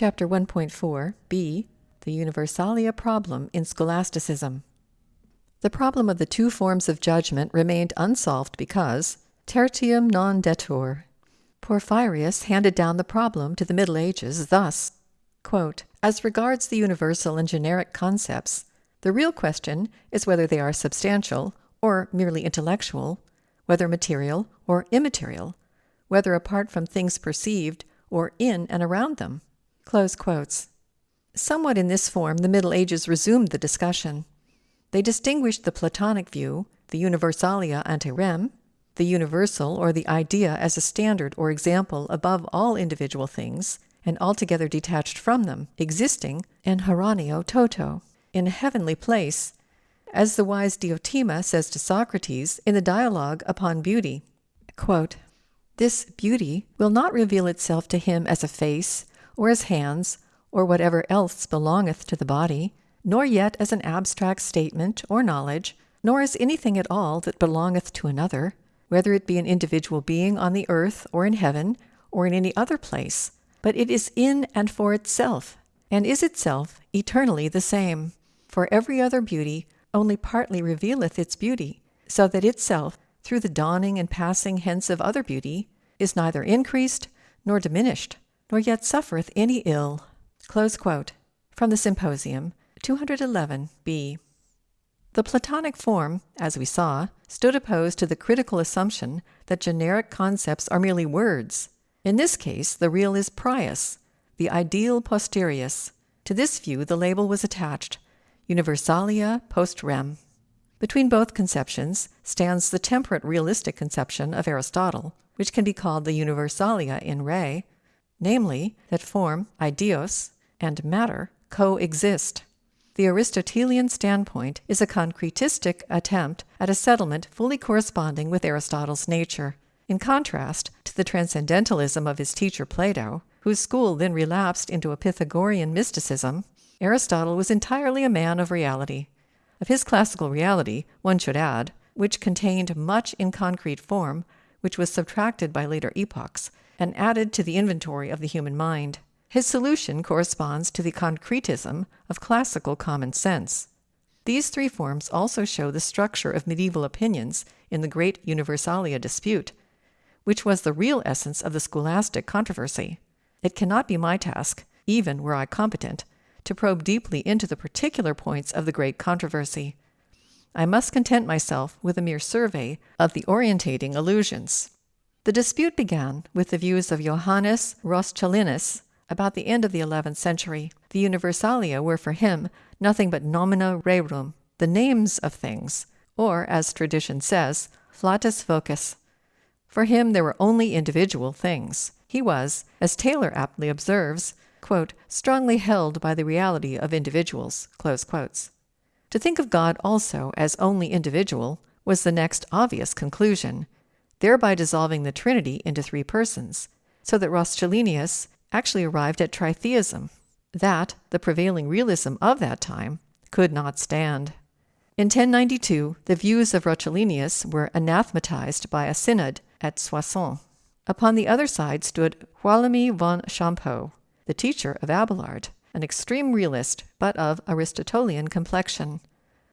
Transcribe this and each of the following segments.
Chapter 1.4 b. The Universalia Problem in Scholasticism. The problem of the two forms of judgment remained unsolved because tertium non datur. Porphyrius handed down the problem to the Middle Ages thus quote, As regards the universal and generic concepts, the real question is whether they are substantial or merely intellectual, whether material or immaterial, whether apart from things perceived or in and around them. Somewhat in this form, the Middle Ages resumed the discussion. They distinguished the Platonic view, the universalia ante rem, the universal or the idea as a standard or example above all individual things, and altogether detached from them, existing, and hieraneo toto, in a heavenly place, as the wise Diotima says to Socrates in the dialogue upon beauty. Quote, this beauty will not reveal itself to him as a face, or as hands, or whatever else belongeth to the body, nor yet as an abstract statement or knowledge, nor as anything at all that belongeth to another, whether it be an individual being on the earth or in heaven or in any other place, but it is in and for itself, and is itself eternally the same. For every other beauty only partly revealeth its beauty, so that itself, through the dawning and passing hence of other beauty, is neither increased nor diminished nor yet suffereth any ill. From the Symposium, 211b. The Platonic form, as we saw, stood opposed to the critical assumption that generic concepts are merely words. In this case, the real is prius, the ideal posterius. To this view, the label was attached, Universalia post rem. Between both conceptions stands the temperate realistic conception of Aristotle, which can be called the Universalia in re, namely, that form, eidos, and matter coexist. The Aristotelian standpoint is a concretistic attempt at a settlement fully corresponding with Aristotle's nature, in contrast to the transcendentalism of his teacher Plato, whose school then relapsed into a Pythagorean mysticism. Aristotle was entirely a man of reality. Of his classical reality, one should add, which contained much in concrete form, which was subtracted by later epochs, and added to the inventory of the human mind. His solution corresponds to the concretism of classical common sense. These three forms also show the structure of medieval opinions in the great Universalia dispute, which was the real essence of the scholastic controversy. It cannot be my task, even were I competent, to probe deeply into the particular points of the great controversy. I must content myself with a mere survey of the orientating allusions. The dispute began with the views of Johannes Roscellinus about the end of the eleventh century. The Universalia were for him nothing but nomina rerum, the names of things, or, as tradition says, flatus vocis. For him there were only individual things. He was, as Taylor aptly observes, quote, strongly held by the reality of individuals. To think of God also as only individual was the next obvious conclusion, thereby dissolving the Trinity into three persons, so that Roscellinus actually arrived at tritheism, that the prevailing realism of that time could not stand. In 1092, the views of Roscellinus were anathematized by a synod at Soissons. Upon the other side stood Guillaume von Champeaux, the teacher of Abelard, an extreme realist, but of Aristotelian complexion.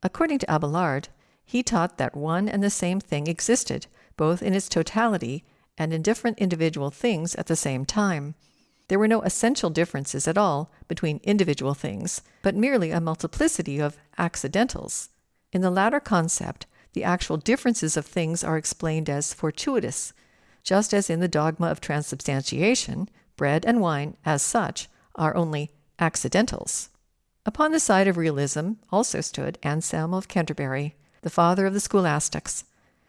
According to Abelard, he taught that one and the same thing existed, both in its totality and in different individual things at the same time. There were no essential differences at all between individual things, but merely a multiplicity of accidentals. In the latter concept, the actual differences of things are explained as fortuitous, just as in the dogma of transubstantiation, bread and wine, as such, are only accidentals. Upon the side of realism also stood Anselm of Canterbury, the father of the scholastics,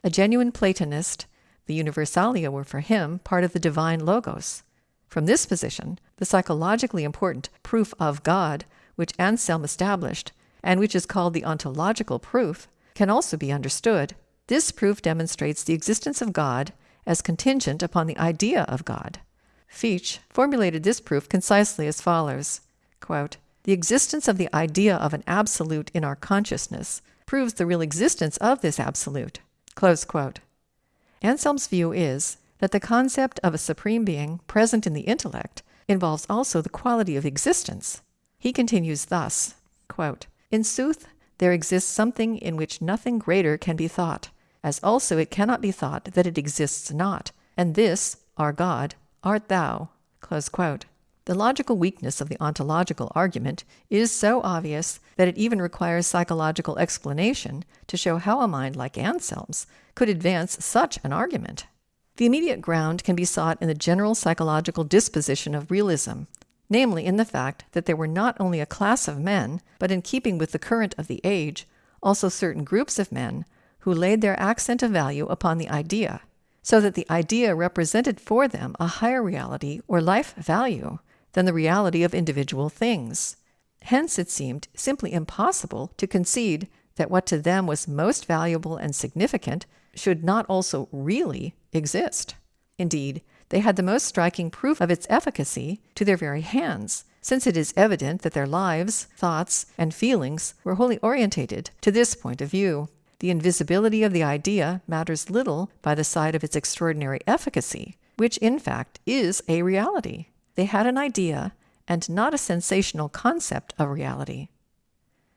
a genuine Platonist, the Universalia were for him part of the divine logos. From this position, the psychologically important proof of God, which Anselm established, and which is called the ontological proof, can also be understood. This proof demonstrates the existence of God as contingent upon the idea of God. Fichte formulated this proof concisely as follows quote, The existence of the idea of an absolute in our consciousness proves the real existence of this absolute. Anselm's view is that the concept of a supreme being present in the intellect involves also the quality of existence. He continues thus quote, In sooth, there exists something in which nothing greater can be thought, as also it cannot be thought that it exists not, and this, our God, art thou. The logical weakness of the ontological argument is so obvious that it even requires psychological explanation to show how a mind like Anselm's could advance such an argument. The immediate ground can be sought in the general psychological disposition of realism, namely in the fact that there were not only a class of men, but in keeping with the current of the age, also certain groups of men who laid their accent of value upon the idea, so that the idea represented for them a higher reality or life value than the reality of individual things. Hence, it seemed simply impossible to concede that what to them was most valuable and significant should not also really exist. Indeed, they had the most striking proof of its efficacy to their very hands, since it is evident that their lives, thoughts, and feelings were wholly orientated to this point of view. The invisibility of the idea matters little by the side of its extraordinary efficacy, which in fact is a reality. They had an idea and not a sensational concept of reality.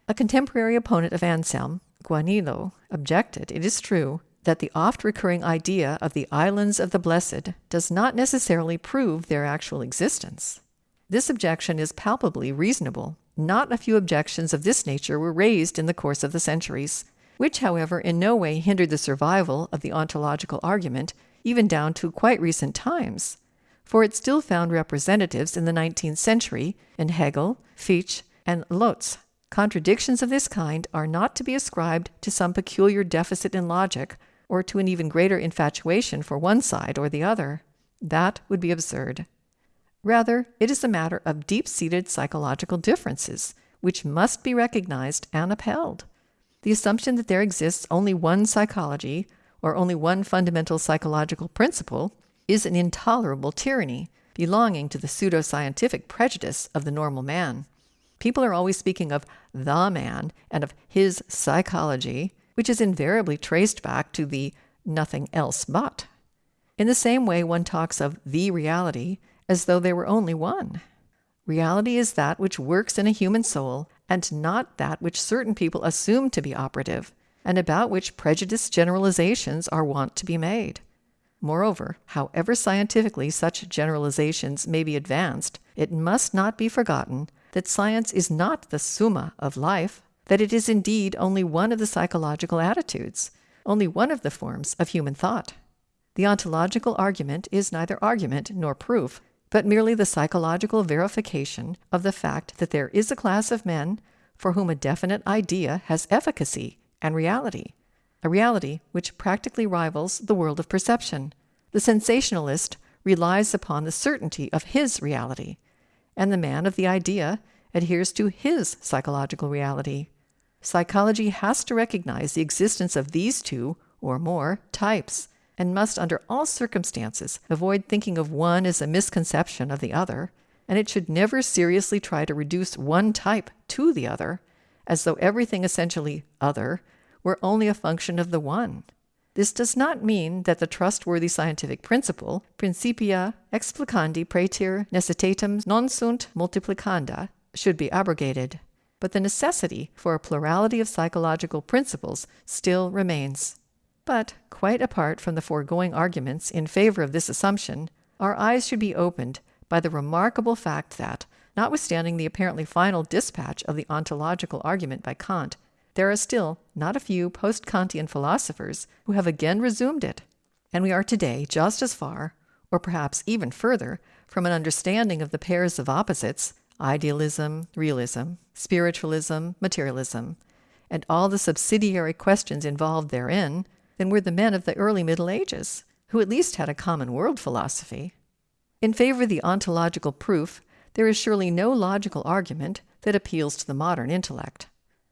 A contemporary opponent of Anselm, Gaunilo, objected, it is true, that the oft recurring idea of the islands of the blessed does not necessarily prove their actual existence. This objection is palpably reasonable. Not a few objections of this nature were raised in the course of the centuries, which, however, in no way hindered the survival of the ontological argument, even down to quite recent times, for it still found representatives in the 19th century in Hegel, Fichte, and Lotze. Contradictions of this kind are not to be ascribed to some peculiar deficit in logic or to an even greater infatuation for one side or the other. That would be absurd. Rather, it is a matter of deep seated psychological differences, which must be recognized and upheld. The assumption that there exists only one psychology, or only one fundamental psychological principle, is an intolerable tyranny belonging to the pseudo scientific prejudice of the normal man. People are always speaking of the man and of his psychology, which is invariably traced back to the nothing else but. In the same way, one talks of the reality as though there were only one. Reality is that which works in a human soul, and not that which certain people assume to be operative, and about which prejudiced generalizations are wont to be made. Moreover, however scientifically such generalizations may be advanced, it must not be forgotten that science is not the summa of life, that it is indeed only one of the psychological attitudes, only one of the forms of human thought. The ontological argument is neither argument nor proof, but merely the psychological verification of the fact that there is a class of men for whom a definite idea has efficacy and reality, a reality which practically rivals the world of perception. The sensationalist relies upon the certainty of his reality, and the man of the idea adheres to his psychological reality. Psychology has to recognize the existence of these two, or more, types, and must under all circumstances avoid thinking of one as a misconception of the other, and it should never seriously try to reduce one type to the other, as though everything essentially other were only a function of the one. This does not mean that the trustworthy scientific principle, principia explicandi praeter necessitatem non sunt multiplicanda, should be abrogated but the necessity for a plurality of psychological principles still remains. But, quite apart from the foregoing arguments in favor of this assumption, our eyes should be opened by the remarkable fact that, notwithstanding the apparently final dispatch of the ontological argument by Kant, there are still not a few post Kantian philosophers who have again resumed it. And we are today just as far, or perhaps even further, from an understanding of the pairs of opposites idealism, realism, spiritualism, materialism, and all the subsidiary questions involved therein than were the men of the early Middle Ages, who at least had a common world philosophy. In favor of the ontological proof, there is surely no logical argument that appeals to the modern intellect.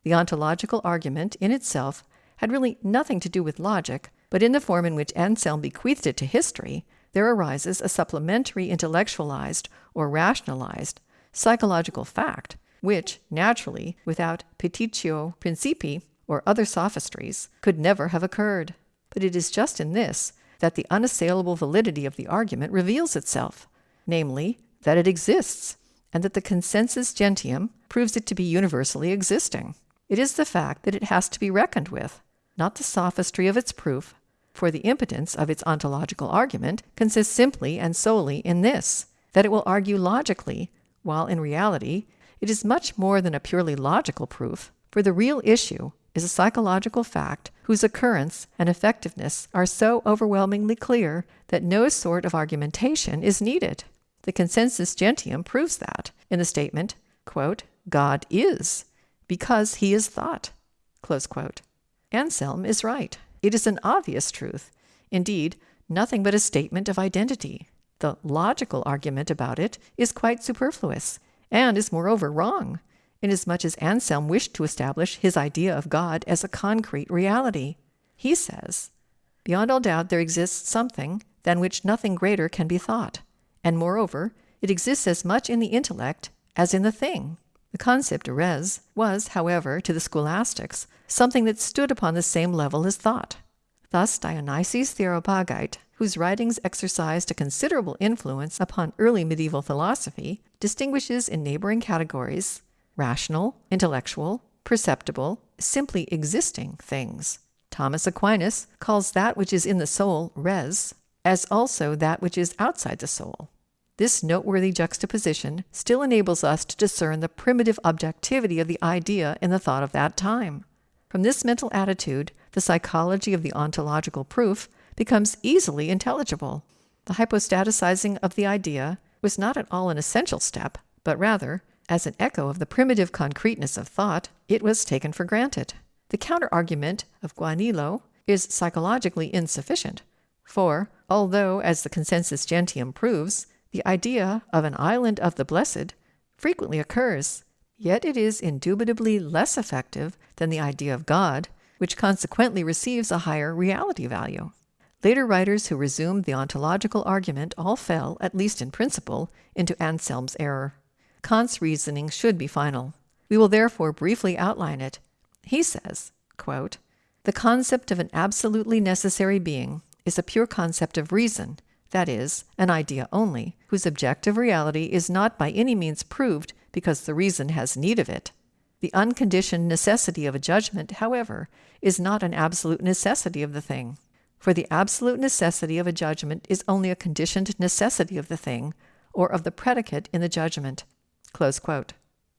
The ontological argument in itself had really nothing to do with logic, but in the form in which Anselm bequeathed it to history, there arises a supplementary intellectualized or rationalized psychological fact, which, naturally, without petitio principii or other sophistries, could never have occurred. But it is just in this that the unassailable validity of the argument reveals itself, namely, that it exists, and that the consensus gentium proves it to be universally existing. It is the fact that it has to be reckoned with, not the sophistry of its proof, for the impotence of its ontological argument consists simply and solely in this that it will argue logically, while in reality it is much more than a purely logical proof, for the real issue is a psychological fact whose occurrence and effectiveness are so overwhelmingly clear that no sort of argumentation is needed. The consensus gentium proves that in the statement, quote, God is, because he is thought. Anselm is right. It is an obvious truth. Indeed, nothing but a statement of identity. The logical argument about it is quite superfluous, and is moreover wrong, inasmuch as Anselm wished to establish his idea of God as a concrete reality. He says, Beyond all doubt there exists something than which nothing greater can be thought, and moreover, it exists as much in the intellect as in the thing. The concept res was, however, to the scholastics, something that stood upon the same level as thought. Thus Dionysius the Areopagite, whose writings exercised a considerable influence upon early medieval philosophy, distinguishes in neighboring categories rational, intellectual, perceptible, simply existing things. Thomas Aquinas calls that which is in the soul res, as also that which is outside the soul. This noteworthy juxtaposition still enables us to discern the primitive objectivity of the idea in the thought of that time. From this mental attitude, the psychology of the ontological proof becomes easily intelligible. The hypostaticizing of the idea was not at all an essential step, but rather, as an echo of the primitive concreteness of thought, it was taken for granted. The counter argument of Gaunilo is psychologically insufficient, for, although, as the consensus gentium proves, the idea of an island of the blessed frequently occurs, yet it is indubitably less effective than the idea of God, which consequently receives a higher reality value. Later writers who resumed the ontological argument all fell, at least in principle, into Anselm's error. Kant's reasoning should be final. We will therefore briefly outline it. He says, quote, The concept of an absolutely necessary being is a pure concept of reason, that is, an idea only, whose objective reality is not by any means proved because the reason has need of it. The unconditioned necessity of a judgment, however, is not an absolute necessity of the thing. For the absolute necessity of a judgment is only a conditioned necessity of the thing, or of the predicate in the judgment.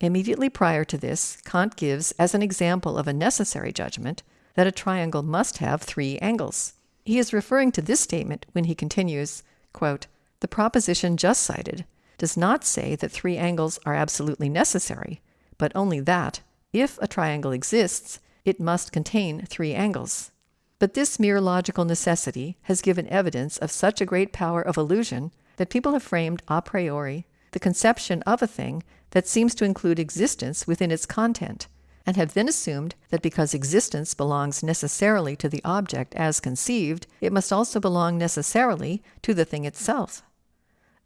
Immediately prior to this, Kant gives as an example of a necessary judgment that a triangle must have three angles. He is referring to this statement when he continues, quote, The proposition just cited does not say that three angles are absolutely necessary, but only that, if a triangle exists, it must contain three angles. But this mere logical necessity has given evidence of such a great power of illusion that people have framed a priori the conception of a thing that seems to include existence within its content, and have then assumed that because existence belongs necessarily to the object as conceived, it must also belong necessarily to the thing itself.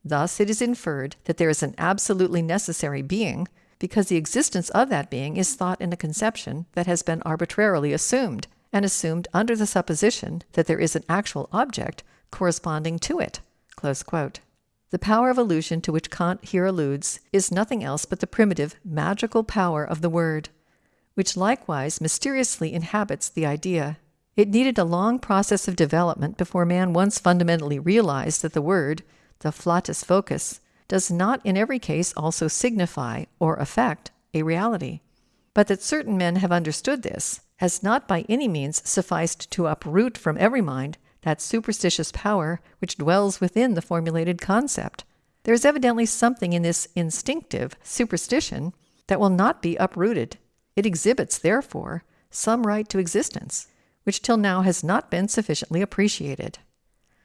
Thus it is inferred that there is an absolutely necessary being because the existence of that being is thought in a conception that has been arbitrarily assumed, and assumed under the supposition that there is an actual object corresponding to it. The power of illusion to which Kant here alludes is nothing else but the primitive, magical power of the word, which likewise mysteriously inhabits the idea. It needed a long process of development before man once fundamentally realized that the word, the flatus vocis, does not in every case also signify or affect a reality. But that certain men have understood this has not by any means sufficed to uproot from every mind that superstitious power which dwells within the formulated concept. There is evidently something in this instinctive superstition that will not be uprooted. It exhibits, therefore, some right to existence, which till now has not been sufficiently appreciated.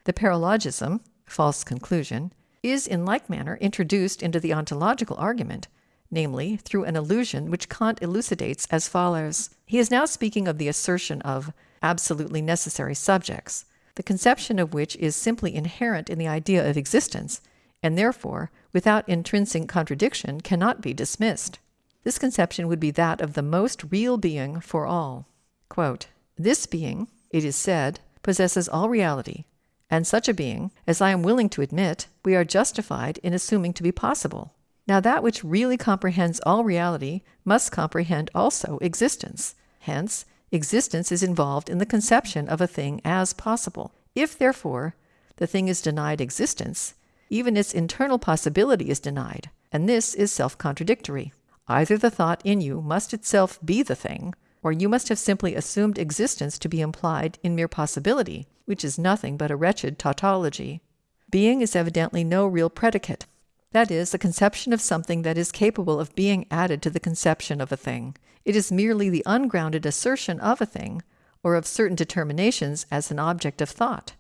The paralogism, false conclusion, is in like manner introduced into the ontological argument, namely through an illusion which Kant elucidates as follows. He is now speaking of the assertion of absolutely necessary subjects, the conception of which is simply inherent in the idea of existence, and therefore, without intrinsic contradiction, cannot be dismissed. This conception would be that of the most real being for all. Quote, this being, it is said, possesses all reality, and such a being, as I am willing to admit, we are justified in assuming to be possible. Now, that which really comprehends all reality must comprehend also existence. Hence, existence is involved in the conception of a thing as possible. If, therefore, the thing is denied existence, even its internal possibility is denied, and this is self contradictory. Either the thought in you must itself be the thing, or you must have simply assumed existence to be implied in mere possibility, which is nothing but a wretched tautology. Being is evidently no real predicate. That is, the conception of something that is capable of being added to the conception of a thing. It is merely the ungrounded assertion of a thing, or of certain determinations as an object of thought.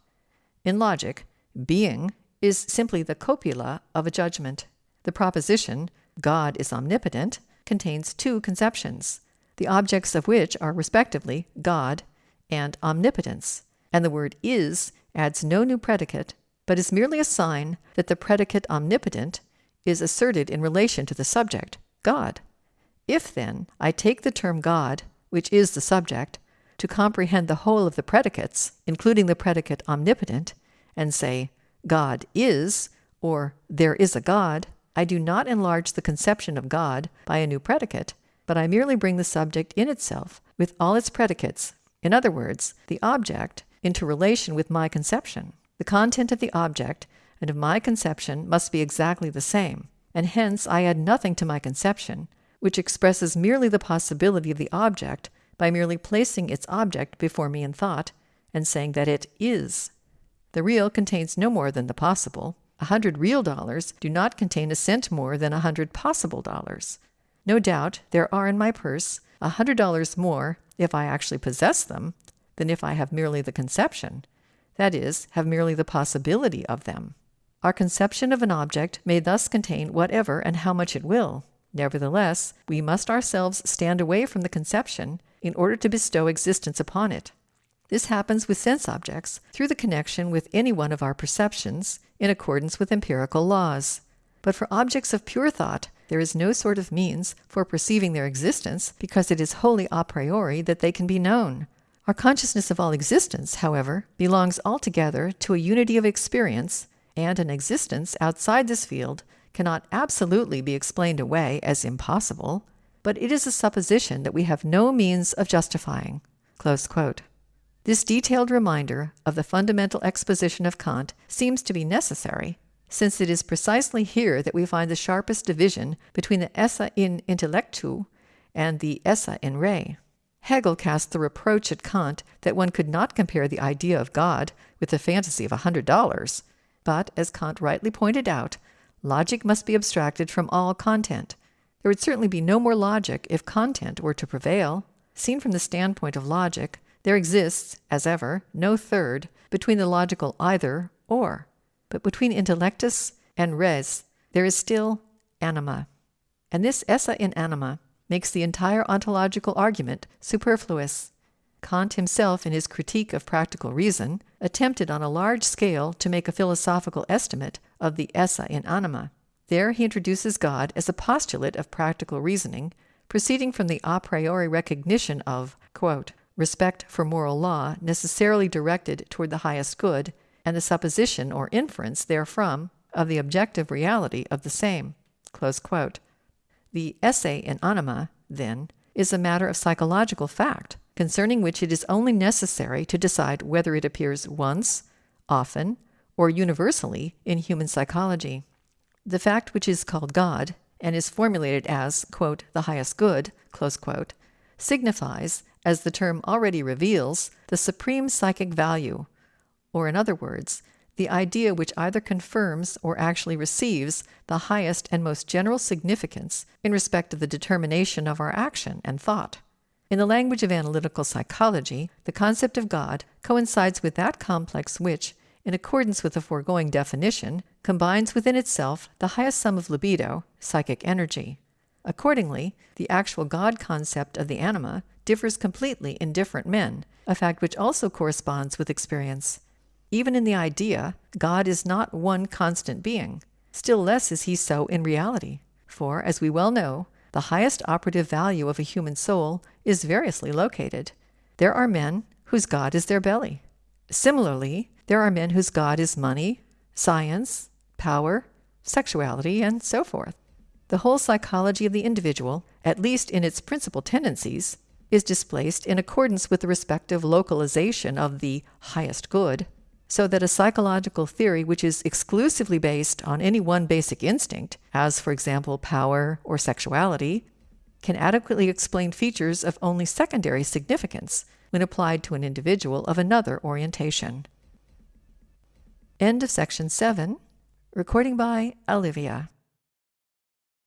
In logic, being is simply the copula of a judgment. The proposition, God is omnipotent, contains two conceptions the objects of which are respectively God and omnipotence, and the word is adds no new predicate, but is merely a sign that the predicate omnipotent is asserted in relation to the subject, God. If, then, I take the term God, which is the subject, to comprehend the whole of the predicates, including the predicate omnipotent, and say, God is, or there is a God, I do not enlarge the conception of God by a new predicate, but I merely bring the subject in itself, with all its predicates, in other words, the object, into relation with my conception. The content of the object and of my conception must be exactly the same, and hence I add nothing to my conception, which expresses merely the possibility of the object by merely placing its object before me in thought and saying that it is. The real contains no more than the possible. A hundred real dollars do not contain a cent more than a hundred possible dollars. No doubt there are in my purse a hundred dollars more if I actually possess them than if I have merely the conception, that is, have merely the possibility of them. Our conception of an object may thus contain whatever and how much it will. Nevertheless, we must ourselves stand away from the conception in order to bestow existence upon it. This happens with sense objects through the connection with any one of our perceptions in accordance with empirical laws. But for objects of pure thought, there is no sort of means for perceiving their existence because it is wholly a priori that they can be known. Our consciousness of all existence, however, belongs altogether to a unity of experience, and an existence outside this field cannot absolutely be explained away as impossible, but it is a supposition that we have no means of justifying. This detailed reminder of the fundamental exposition of Kant seems to be necessary since it is precisely here that we find the sharpest division between the esse in intellectu and the esse in re. Hegel cast the reproach at Kant that one could not compare the idea of God with the fantasy of a hundred dollars. But, as Kant rightly pointed out, logic must be abstracted from all content. There would certainly be no more logic if content were to prevail. Seen from the standpoint of logic, there exists, as ever, no third between the logical either or. But between intellectus and res, there is still anima. And this esse in anima makes the entire ontological argument superfluous. Kant himself, in his critique of practical reason, attempted on a large scale to make a philosophical estimate of the esse in anima. There he introduces God as a postulate of practical reasoning, proceeding from the a priori recognition of, quote, respect for moral law necessarily directed toward the highest good, and the supposition or inference therefrom of the objective reality of the same. The esse in anima, then, is a matter of psychological fact, concerning which it is only necessary to decide whether it appears once, often, or universally in human psychology. The fact which is called God, and is formulated as, quote, the highest good, quote, signifies, as the term already reveals, the supreme psychic value, or in other words, the idea which either confirms or actually receives the highest and most general significance in respect of the determination of our action and thought. In the language of analytical psychology, the concept of God coincides with that complex which, in accordance with the foregoing definition, combines within itself the highest sum of libido, psychic energy. Accordingly, the actual God concept of the anima differs completely in different men, a fact which also corresponds with experience. Even in the idea, God is not one constant being. Still less is he so in reality. For, as we well know, the highest operative value of a human soul is variously located. There are men whose God is their belly. Similarly, There are men whose God is money, science, power, sexuality, and so forth. The whole psychology of the individual, at least in its principal tendencies, is displaced in accordance with the respective localization of the highest good, so that a psychological theory which is exclusively based on any one basic instinct, as for example power or sexuality, can adequately explain features of only secondary significance when applied to an individual of another orientation. End of section 7. Recording by Olivia.